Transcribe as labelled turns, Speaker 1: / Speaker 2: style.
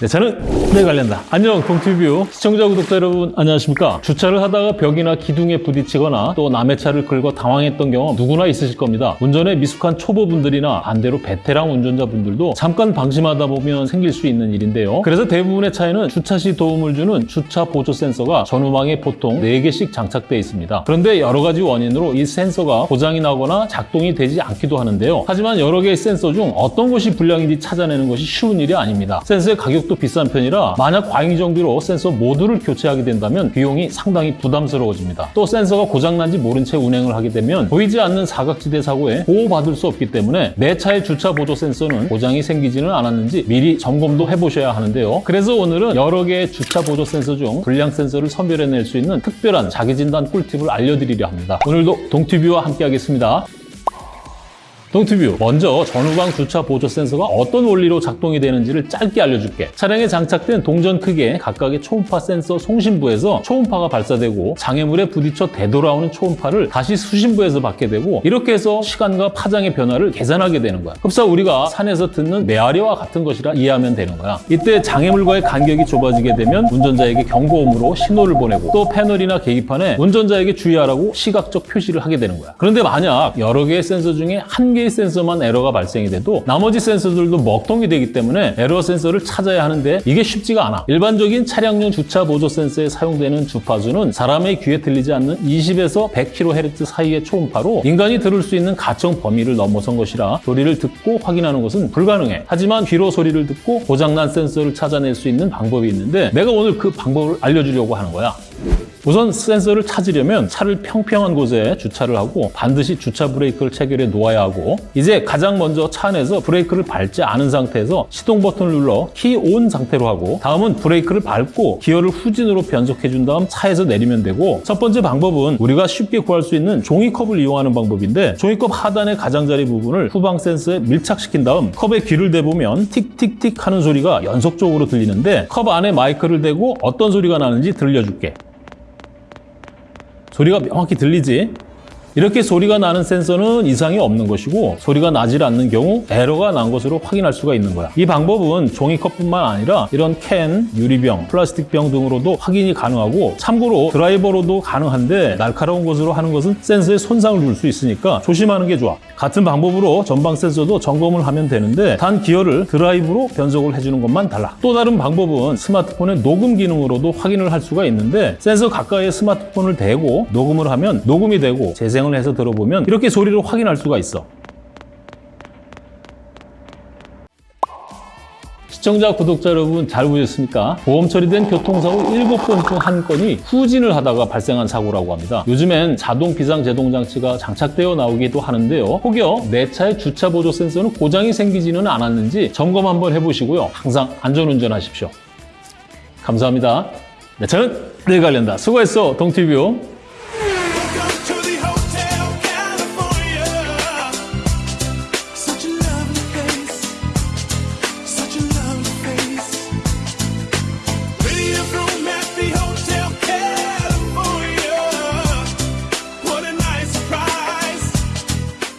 Speaker 1: 네, 저는 네 관련다. 안녕, 동티뷰 시청자, 구독자 여러분 안녕하십니까? 주차를 하다가 벽이나 기둥에 부딪히거나 또 남의 차를 긁어 당황했던 경험 누구나 있으실 겁니다. 운전에 미숙한 초보분들이나 반대로 베테랑 운전자분들도 잠깐 방심하다 보면 생길 수 있는 일인데요. 그래서 대부분의 차에는 주차 시 도움을 주는 주차 보조 센서가 전후방에 보통 4개씩 장착되어 있습니다. 그런데 여러 가지 원인으로 이 센서가 고장이 나거나 작동이 되지 않기도 하는데요. 하지만 여러 개의 센서 중 어떤 것이 불량인지 찾아내는 것이 쉬운 일이 아닙니다. 센서의 가격 도 비싼 편이라 만약 과잉 정비로 센서 모두를 교체하게 된다면 비용이 상당히 부담스러워집니다. 또 센서가 고장난지 모른 채 운행을 하게 되면 보이지 않는 사각지대 사고에 보호받을 수 없기 때문에 내 차의 주차 보조 센서는 고장이 생기지는 않았는지 미리 점검도 해보셔야 하는데요. 그래서 오늘은 여러 개의 주차 보조 센서 중 불량 센서를 선별해낼 수 있는 특별한 자기진단 꿀팁을 알려드리려 합니다. 오늘도 동티뷰와 함께 하겠습니다. 동티뷰 먼저 전후방 주차 보조 센서가 어떤 원리로 작동이 되는지를 짧게 알려줄게. 차량에 장착된 동전 크기의 각각의 초음파 센서 송신부에서 초음파가 발사되고 장애물에 부딪혀 되돌아오는 초음파를 다시 수신부에서 받게 되고 이렇게 해서 시간과 파장의 변화를 계산하게 되는 거야. 흡사 우리가 산에서 듣는 메아리와 같은 것이라 이해하면 되는 거야. 이때 장애물과의 간격이 좁아지게 되면 운전자에게 경고음으로 신호를 보내고 또 패널이나 계기판에 운전자에게 주의하라고 시각적 표시를 하게 되는 거야. 그런데 만약 여러 개의 센서 중에 한 개의 센서만 에러가 발생이 돼도 나머지 센서들도 먹통이 되기 때문에 에러 센서를 찾아야 하는데 이게 쉽지가 않아. 일반적인 차량용 주차 보조 센서에 사용되는 주파수는 사람의 귀에 들리지 않는 20에서 100kHz 사이의 초음파로 인간이 들을 수 있는 가청 범위를 넘어선 것이라 소리를 듣고 확인하는 것은 불가능해. 하지만 귀로 소리를 듣고 고장난 센서를 찾아낼 수 있는 방법이 있는데 내가 오늘 그 방법을 알려주려고 하는 거야. 우선 센서를 찾으려면 차를 평평한 곳에 주차를 하고 반드시 주차 브레이크를 체결해 놓아야 하고 이제 가장 먼저 차 안에서 브레이크를 밟지 않은 상태에서 시동 버튼을 눌러 key on 상태로 하고 다음은 브레이크를 밟고 기어를 후진으로 변속해 준 다음 차에서 내리면 되고 첫 번째 방법은 우리가 쉽게 구할 수 있는 종이컵을 이용하는 방법인데 종이컵 하단의 가장자리 부분을 후방 센서에 밀착시킨 다음 컵에 귀를 대보면 틱틱틱 하는 소리가 연속적으로 들리는데 컵 안에 마이크를 대고 어떤 소리가 나는지 들려줄게 소리가 명확히 들리지? 이렇게 소리가 나는 센서는 이상이 없는 것이고 소리가 나질 않는 경우 에러가 난 것으로 확인할 수가 있는 거야. 이 방법은 종이컵뿐만 아니라 이런 캔, 유리병, 플라스틱병 등으로도 확인이 가능하고 참고로 드라이버로도 가능한데 날카로운 것으로 하는 것은 센서에 손상을 줄 수 있으니까 조심하는 게 좋아. 같은 방법으로 전방 센서도 점검을 하면 되는데 단 기어를 드라이브로 변속을 해주는 것만 달라. 또 다른 방법은 스마트폰의 녹음 기능으로도 확인을 할 수가 있는데 센서 가까이에 스마트폰을 대고 녹음을 하면 녹음이 되고 재생 을 해서 들어보면 이렇게 소리를 확인할 수가 있어. 시청자, 구독자 여러분 잘 보셨습니까? 보험 처리된 교통사고 7건 중 한 건이 후진을 하다가 발생한 사고라고 합니다. 요즘엔 자동 비상 제동 장치가 장착되어 나오기도 하는데요. 혹여 내 차의 주차 보조 센서는 고장이 생기지는 않았는지 점검 한번 해보시고요. 항상 안전운전 하십시오. 감사합니다. 네, 저는 내일 관련다. 수고했어, 동티뷰.